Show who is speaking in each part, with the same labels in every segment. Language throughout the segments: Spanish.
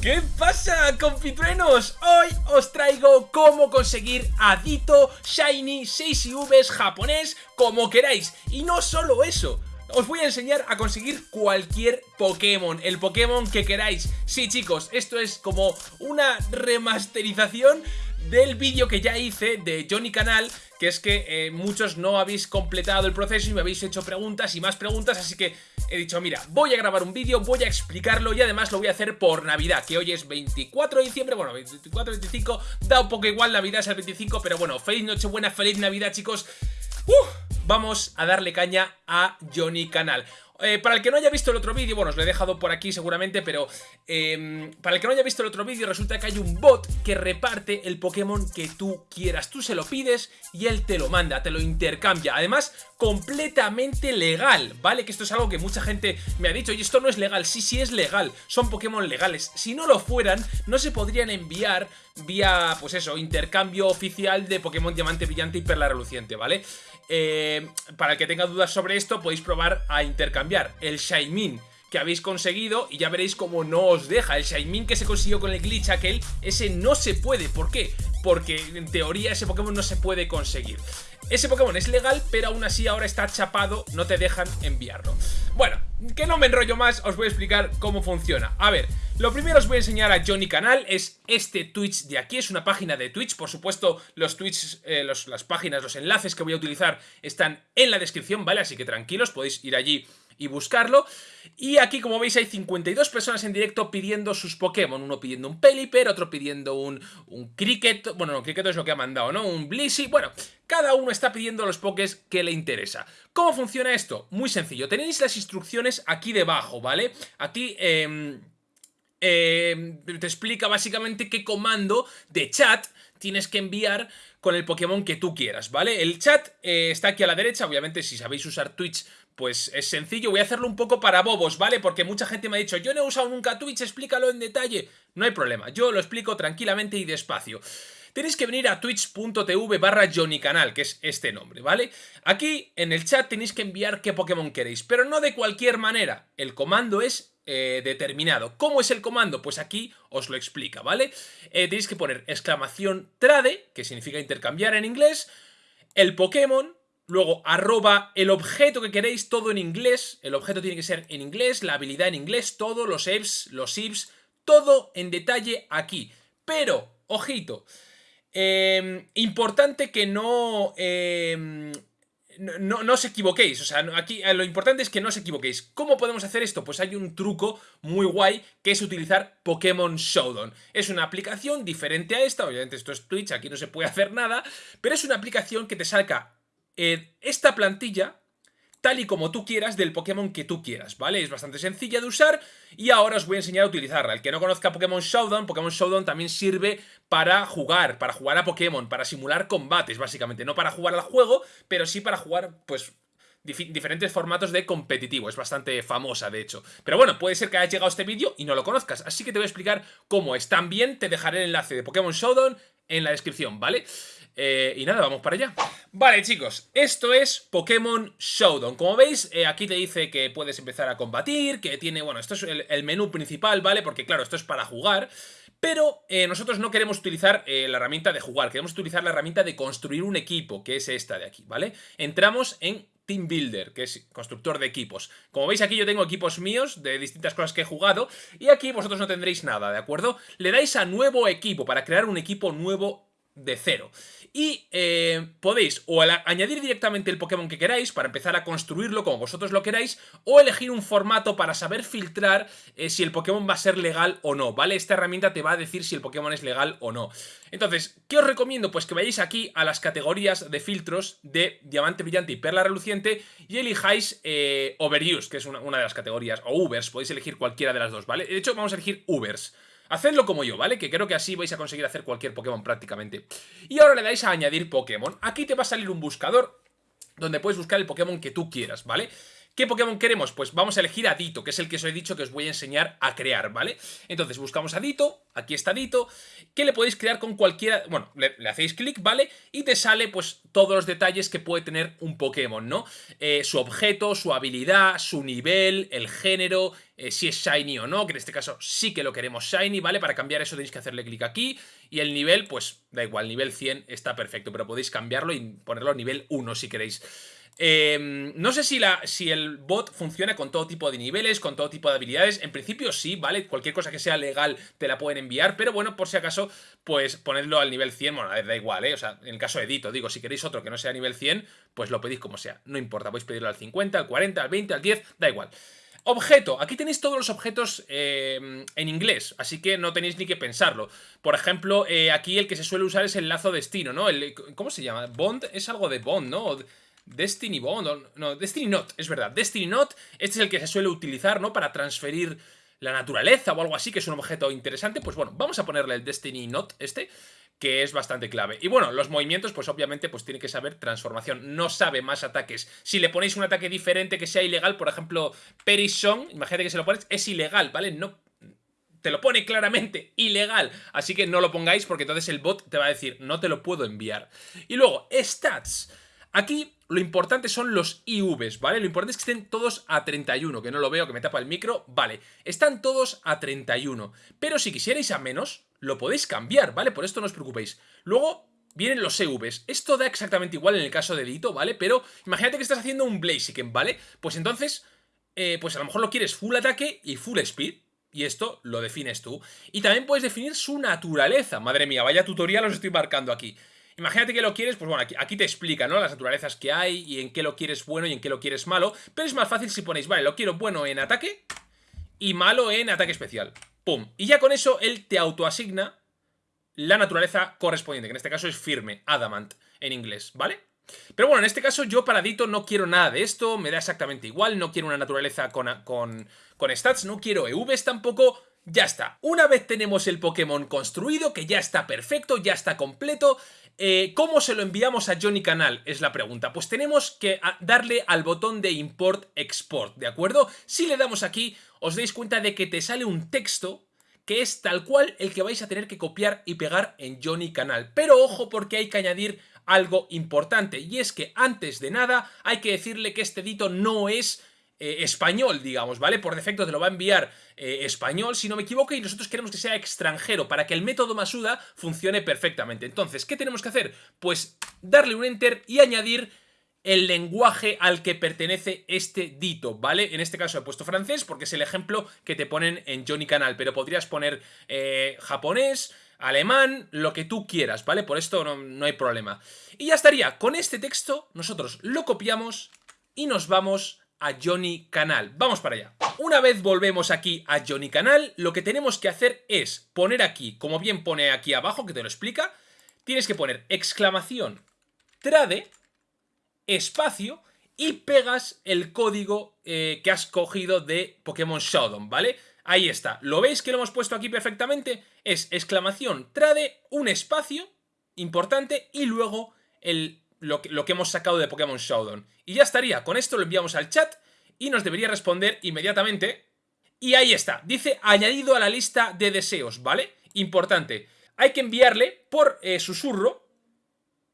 Speaker 1: ¿Qué pasa, confitruenos? Hoy os traigo cómo conseguir Adito, Shiny, 6IVs, japonés, como queráis. Y no solo eso, os voy a enseñar a conseguir cualquier Pokémon, el Pokémon que queráis. Sí, chicos, esto es como una remasterización del vídeo que ya hice de Johnny Canal, que es que eh, muchos no habéis completado el proceso y me habéis hecho preguntas y más preguntas, así que he dicho, mira, voy a grabar un vídeo, voy a explicarlo y además lo voy a hacer por Navidad, que hoy es 24 de diciembre, bueno, 24, 25, da un poco igual, Navidad es el 25, pero bueno, feliz Nochebuena, feliz Navidad, chicos. vamos a darle caña a Johnny Canal. Eh, para el que no haya visto el otro vídeo, bueno, os lo he dejado por aquí seguramente, pero em, para el que no haya visto el otro vídeo, resulta que hay un bot que reparte el Pokémon que tú quieras. Tú se lo pides y él te lo manda, te lo intercambia. Además, completamente legal, ¿vale? Que esto es algo que mucha gente me ha dicho, y esto no es legal. Sí, sí es legal, son Pokémon legales. Si no lo fueran, no se podrían enviar vía, pues eso, intercambio oficial de Pokémon Diamante Brillante y Perla Reluciente, ¿vale? Eh, para el que tenga dudas sobre esto, podéis probar a intercambiar el Shaymin que habéis conseguido y ya veréis cómo no os deja. El Shaymin que se consiguió con el glitch aquel, ese no se puede. ¿Por qué? Porque en teoría ese Pokémon no se puede conseguir. Ese Pokémon es legal, pero aún así ahora está chapado, no te dejan enviarlo. Bueno, que no me enrollo más, os voy a explicar cómo funciona. A ver, lo primero os voy a enseñar a Johnny Canal, es este Twitch de aquí, es una página de Twitch, por supuesto los Twitch, eh, las páginas, los enlaces que voy a utilizar están en la descripción, ¿vale? Así que tranquilos, podéis ir allí y buscarlo. Y aquí, como veis, hay 52 personas en directo pidiendo sus Pokémon. Uno pidiendo un Pelipper, otro pidiendo un, un Cricket. Bueno, no, Cricket es lo que ha mandado, ¿no? Un Blissey. Bueno, cada uno está pidiendo los Pokés que le interesa. ¿Cómo funciona esto? Muy sencillo. Tenéis las instrucciones aquí debajo, ¿vale? Aquí... Eh, te explica básicamente qué comando de chat tienes que enviar con el Pokémon que tú quieras, ¿vale? El chat eh, está aquí a la derecha, obviamente si sabéis usar Twitch pues es sencillo, voy a hacerlo un poco para bobos, ¿vale? Porque mucha gente me ha dicho, yo no he usado nunca Twitch, explícalo en detalle. No hay problema, yo lo explico tranquilamente y despacio. Tenéis que venir a twitch.tv barra Canal, que es este nombre, ¿vale? Aquí en el chat tenéis que enviar qué Pokémon queréis, pero no de cualquier manera. El comando es eh, determinado. ¿Cómo es el comando? Pues aquí os lo explica, ¿vale? Eh, tenéis que poner exclamación trade, que significa intercambiar en inglés, el Pokémon, Luego, arroba el objeto que queréis, todo en inglés. El objeto tiene que ser en inglés, la habilidad en inglés, todo, los ifs, los ifs, todo en detalle aquí. Pero, ojito, em, importante que no, em, no, no, os equivoquéis. O sea, aquí eh, lo importante es que no os equivoquéis. ¿Cómo podemos hacer esto? Pues hay un truco muy guay que es utilizar Pokémon Showdown. Es una aplicación diferente a esta, obviamente esto es Twitch, aquí no se puede hacer nada, pero es una aplicación que te salga esta plantilla tal y como tú quieras del Pokémon que tú quieras, ¿vale? Es bastante sencilla de usar y ahora os voy a enseñar a utilizarla. El que no conozca Pokémon Showdown, Pokémon Showdown también sirve para jugar, para jugar a Pokémon, para simular combates, básicamente. No para jugar al juego, pero sí para jugar, pues, diferentes formatos de competitivo. Es bastante famosa, de hecho. Pero bueno, puede ser que hayas llegado a este vídeo y no lo conozcas, así que te voy a explicar cómo es. También te dejaré el enlace de Pokémon Showdown en la descripción, ¿vale? Eh, y nada, vamos para allá. Vale, chicos, esto es Pokémon Showdown. Como veis, eh, aquí te dice que puedes empezar a combatir, que tiene... Bueno, esto es el, menú principal, ¿vale? Porque claro, esto es para jugar... Pero eh, nosotros no queremos utilizar la herramienta de jugar, queremos utilizar la herramienta de construir un equipo, que es esta de aquí, ¿vale? Entramos en Team Builder, que es constructor de equipos. Como veis aquí yo tengo equipos míos de distintas cosas que he jugado y aquí vosotros no tendréis nada, ¿de acuerdo? Le dais a nuevo equipo para crear un equipo nuevo de cero. Y eh, podéis o añadir directamente el Pokémon que queráis para empezar a construirlo como vosotros lo queráis o elegir un formato para saber filtrar eh, si el Pokémon va a ser legal o no, ¿vale? Esta herramienta te va a decir si el Pokémon es legal o no. Entonces, ¿qué os recomiendo? Pues que vayáis aquí a las categorías de filtros de Diamante Brillante y Perla Reluciente y elijáis eh, Overuse, que es una, una de las categorías, o Ubers, podéis elegir cualquiera de las dos, ¿vale? De hecho, vamos a elegir Ubers. Hacedlo como yo, ¿vale? Que creo que así vais a conseguir hacer cualquier Pokémon prácticamente. Y ahora le dais a añadir Pokémon. Aquí te va a salir un buscador donde puedes buscar el Pokémon que tú quieras, ¿vale? ¿Qué Pokémon queremos? Pues vamos a elegir a Dito, que es el que os he dicho que os voy a enseñar a crear, ¿vale? Entonces buscamos a Dito, aquí está Dito, que le podéis crear con cualquiera... Bueno, le, hacéis clic, ¿vale? Y te sale pues todos los detalles que puede tener un Pokémon, ¿no? Eh, su objeto, su habilidad, su nivel, el género, eh, si es Shiny o no, que en este caso sí que lo queremos Shiny, ¿vale? Para cambiar eso tenéis que hacerle clic aquí. Y el nivel, pues da igual, nivel 100 está perfecto, pero podéis cambiarlo y ponerlo a nivel 1 si queréis. Em, no sé si, la, si el bot funciona con todo tipo de niveles, con todo tipo de habilidades. En principio sí, ¿vale? Cualquier cosa que sea legal te la pueden enviar, pero bueno, por si acaso, pues ponedlo al nivel 100. Bueno, a ver, da igual, ¿eh? O sea, en el caso de Edito, digo, si queréis otro que no sea nivel 100, pues lo pedís como sea. No importa, podéis pedirlo al 50, al 40, al 20, al 10, da igual. Objeto. Aquí tenéis todos los objetos em, en inglés, así que no tenéis ni que pensarlo. Por ejemplo, eh, aquí el que se suele usar es el lazo destino, ¿no? ¿Cómo se llama? Bond es algo de Bond, ¿no? Destiny Bond, no, Destiny Not, es verdad, Destiny Not, este es el que se suele utilizar, ¿no? Para transferir la naturaleza o algo así, que es un objeto interesante, pues bueno, vamos a ponerle el Destiny Not este, que es bastante clave. Y bueno, los movimientos, pues obviamente, pues tiene que saber transformación, no sabe más ataques. Si le ponéis un ataque diferente que sea ilegal, por ejemplo, Perisong, imagínate que se lo pones, es ilegal, ¿vale? No te lo pone claramente ilegal. Así que no lo pongáis porque entonces el bot te va a decir, no te lo puedo enviar. Y luego, stats. Aquí lo importante son los IVs, ¿vale? Lo importante es que estén todos a 31, que no lo veo, que me tapa el micro, vale. Están todos a 31, pero si quisierais a menos, lo podéis cambiar, ¿vale? Por esto no os preocupéis. Luego vienen los EVs. Esto da exactamente igual en el caso de Dito, ¿vale? Pero imagínate que estás haciendo un Blaziken, ¿vale? Pues entonces, eh, pues a lo mejor lo quieres full ataque y full speed. Y esto lo defines tú. Y también puedes definir su naturaleza. Madre mía, vaya tutorial os estoy marcando aquí. Imagínate que lo quieres, pues bueno, aquí, te explica, ¿no? Las naturalezas que hay y en qué lo quieres bueno y en qué lo quieres malo. Pero es más fácil si ponéis, vale, lo quiero bueno en ataque y malo en ataque especial. ¡Pum! Y ya con eso él te autoasigna la naturaleza correspondiente, que en este caso es firme, adamant, en inglés, ¿vale? Pero bueno, en este caso yo para Dito no quiero nada de esto, me da exactamente igual, no quiero una naturaleza con, con, con stats, no quiero EVs tampoco, ya está. Una vez tenemos el Pokémon construido, que ya está perfecto, ya está completo, eh, ¿Cómo se lo enviamos a Johnny Canal? Es la pregunta. Pues tenemos que ah, darle al botón de Import-Export, ¿de acuerdo? Si le damos aquí, os dais cuenta de que te sale un texto que es tal cual el que vais a tener que copiar y pegar en Johnny Canal. Pero ojo porque hay que añadir algo importante, y es que antes de nada hay que decirle que este dito no es eh, español, digamos, ¿vale? Por defecto te lo va a enviar eh, español, si no me equivoco, y nosotros queremos que sea extranjero para que el método Masuda funcione perfectamente. Entonces, ¿qué tenemos que hacer? Pues darle un enter y añadir el lenguaje al que pertenece este dito, ¿vale? En este caso he puesto francés porque es el ejemplo que te ponen en Johnny Canal, pero podrías poner eh, japonés, alemán, lo que tú quieras, ¿vale? Por esto no, no hay problema. Y ya estaría, con este texto nosotros lo copiamos y nos vamos a Johnny Canal. Vamos para allá. Una vez volvemos aquí a Johnny Canal, lo que tenemos que hacer es poner aquí, como bien pone aquí abajo, que te lo explica, tienes que poner exclamación trade, espacio, y pegas el código eh, que has cogido de Pokémon Showdown, ¿vale? Ahí está. ¿Lo veis que lo hemos puesto aquí perfectamente? Es exclamación trade, un espacio importante y luego el lo que, hemos sacado de Pokémon Showdown. Y ya estaría, con esto lo enviamos al chat y nos debería responder inmediatamente. Y ahí está, dice añadido a la lista de deseos, ¿vale? Importante, hay que enviarle por eh, susurro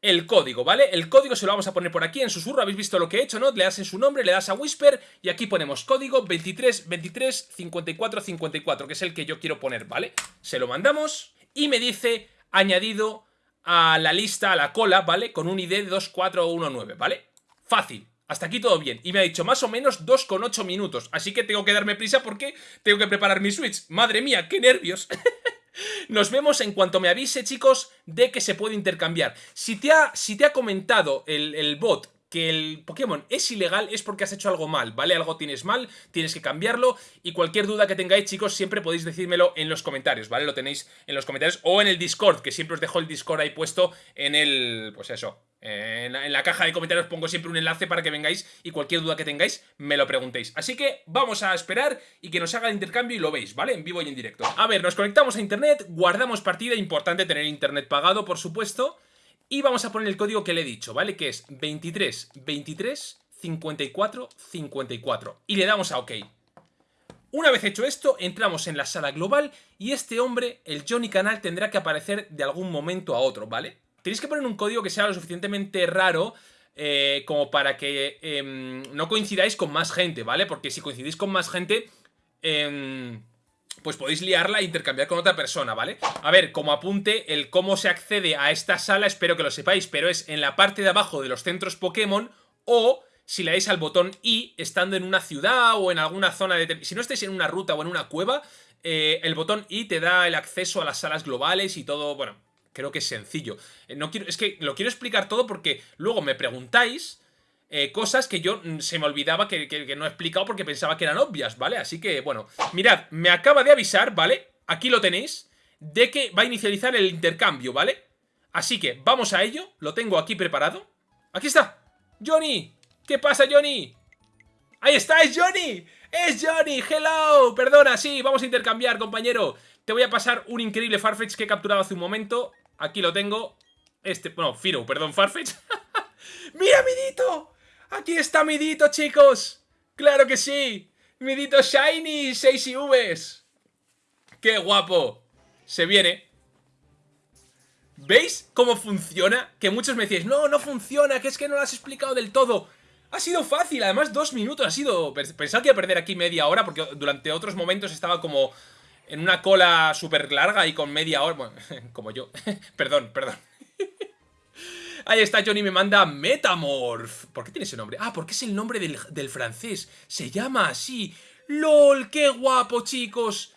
Speaker 1: el código, ¿vale? El código se lo vamos a poner por aquí en susurro, habéis visto lo que he hecho, ¿no? Le das en su nombre, le das a Whisper y aquí ponemos código 23 23 54 54, que es el que yo quiero poner, ¿vale? Se lo mandamos y me dice añadido a la lista, a la cola, ¿vale? Con un ID de 2419, ¿vale? Fácil. Hasta aquí todo bien. Y me ha dicho más o menos 2,8 minutos. Así que tengo que darme prisa porque tengo que preparar mi Switch. ¡Madre mía, qué nervios! Nos vemos en cuanto me avise, chicos, de que se puede intercambiar. Si te ha, si te ha comentado el, el bot que el Pokémon es ilegal es porque has hecho algo mal, ¿vale? Algo tienes mal, tienes que cambiarlo y cualquier duda que tengáis, chicos, siempre podéis decírmelo en los comentarios, ¿vale? Lo tenéis en los comentarios o en el Discord, que siempre os dejo el Discord ahí puesto en el... pues eso, en la, caja de comentarios pongo siempre un enlace para que vengáis y cualquier duda que tengáis me lo preguntéis. Así que vamos a esperar y que nos haga el intercambio y lo veis, ¿vale? En vivo y en directo. A ver, nos conectamos a internet, guardamos partida, importante tener internet pagado, por supuesto. Y vamos a poner el código que le he dicho, ¿vale? Que es 23 23 54, 54. Y le damos a OK. Una vez hecho esto, entramos en la sala global y este hombre, el Johnny Canal, tendrá que aparecer de algún momento a otro, ¿vale? Tenéis que poner un código que sea lo suficientemente raro eh, como para que em, no coincidáis con más gente, ¿vale? Porque si coincidís con más gente... Em, pues podéis liarla e intercambiar con otra persona, ¿vale? A ver, como apunte, el cómo se accede a esta sala, espero que lo sepáis, pero es en la parte de abajo de los centros Pokémon o si le dais al botón I estando en una ciudad o en alguna zona de... Si no estáis en una ruta o en una cueva, eh, el botón I te da el acceso a las salas globales y todo, bueno, creo que es sencillo. Eh, no quiero, es que lo quiero explicar todo porque luego me preguntáis eh, cosas que yo mm, se me olvidaba que, que, no he explicado porque pensaba que eran obvias, ¿vale? Así que, bueno, mirad, me acaba de avisar, ¿vale? Aquí lo tenéis, de que va a inicializar el intercambio, ¿vale? Así que vamos a ello, lo tengo aquí preparado. ¡Aquí está! ¡Johnny! ¿Qué pasa, Johnny? ¡Ahí está! ¡Es Johnny! ¡Es Johnny! ¡Hello! Perdona, sí, vamos a intercambiar, compañero. Te voy a pasar un increíble Farfetch que he capturado hace un momento. Aquí lo tengo. Este, bueno, Firo, perdón, Farfetch. ¡Mira, Midito! Aquí está Midito, chicos. ¡Claro que sí! Midito Shiny, 6 IVs. ¡Qué guapo! Se viene. ¿Veis cómo funciona? Que muchos me decís, no, no funciona, que es que no lo has explicado del todo. Ha sido fácil, además dos minutos, ha sido... Pensaba que iba a perder aquí media hora porque durante otros momentos estaba como en una cola súper larga y con media hora... Como yo. perdón, perdón. Ahí está, Johnny me manda Metamorph. ¿Por qué tiene ese nombre? Ah, porque es el nombre del, del francés. Se llama así. ¡Lol! ¡Qué guapo, chicos!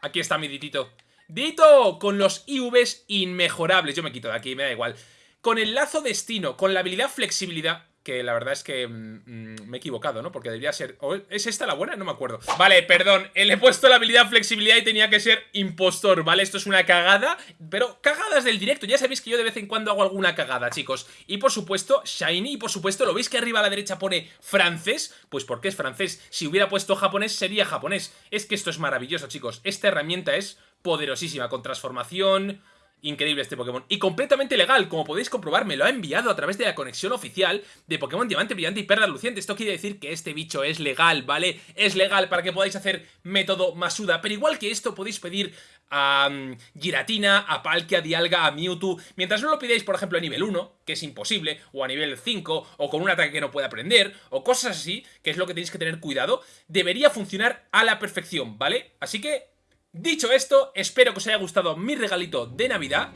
Speaker 1: Aquí está mi Ditito. ¡Dito! Con los IVs inmejorables. Yo me quito de aquí, me da igual. Con el lazo destino, con la habilidad flexibilidad que la verdad es que mm, mm, me he equivocado, ¿no? Porque debería ser... ¿Es esta la buena? No me acuerdo. Vale, perdón, le he puesto la habilidad flexibilidad y tenía que ser impostor, ¿vale? Esto es una cagada, pero cagadas del directo. Ya sabéis que yo de vez en cuando hago alguna cagada, chicos. Y por supuesto, Shiny, y por supuesto, ¿lo veis que arriba a la derecha pone francés? Pues porque es francés. Si hubiera puesto japonés, sería japonés. Es que esto es maravilloso, chicos. Esta herramienta es poderosísima, con transformación Increíble este Pokémon. Y completamente legal, como podéis comprobar, me lo ha enviado a través de la conexión oficial de Pokémon Diamante Brillante y Perla Luciente. Esto quiere decir que este bicho es legal, ¿vale? Es legal para que podáis hacer método Masuda. Pero igual que esto, podéis pedir a mm, Giratina, a Palkia, a Dialga, a Mewtwo. Mientras no lo pidáis, por ejemplo, a nivel 1, que es imposible, o a nivel 5, o con un ataque que no puede aprender, o cosas así, que es lo que tenéis que tener cuidado, debería funcionar a la perfección, ¿vale? Así que Dicho esto, espero que os haya gustado mi regalito de Navidad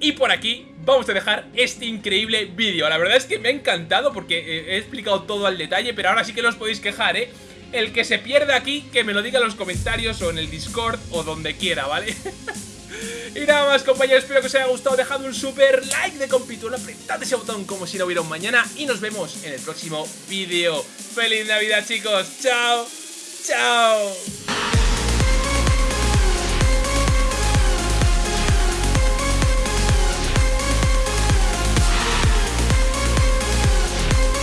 Speaker 1: y por aquí vamos a dejar este increíble vídeo. La verdad es que me ha encantado porque eh, he explicado todo al detalle, pero ahora sí que no os podéis quejar, ¿eh? El que se pierda aquí, que me lo diga en los comentarios o en el Discord o donde quiera, ¿vale? y nada más, compañeros, espero que os haya gustado. Dejad un super like de compitulo, apretad ese botón como si no hubiera un mañana y nos vemos en el próximo vídeo. ¡Feliz Navidad, chicos! ¡Chao! ¡Chao!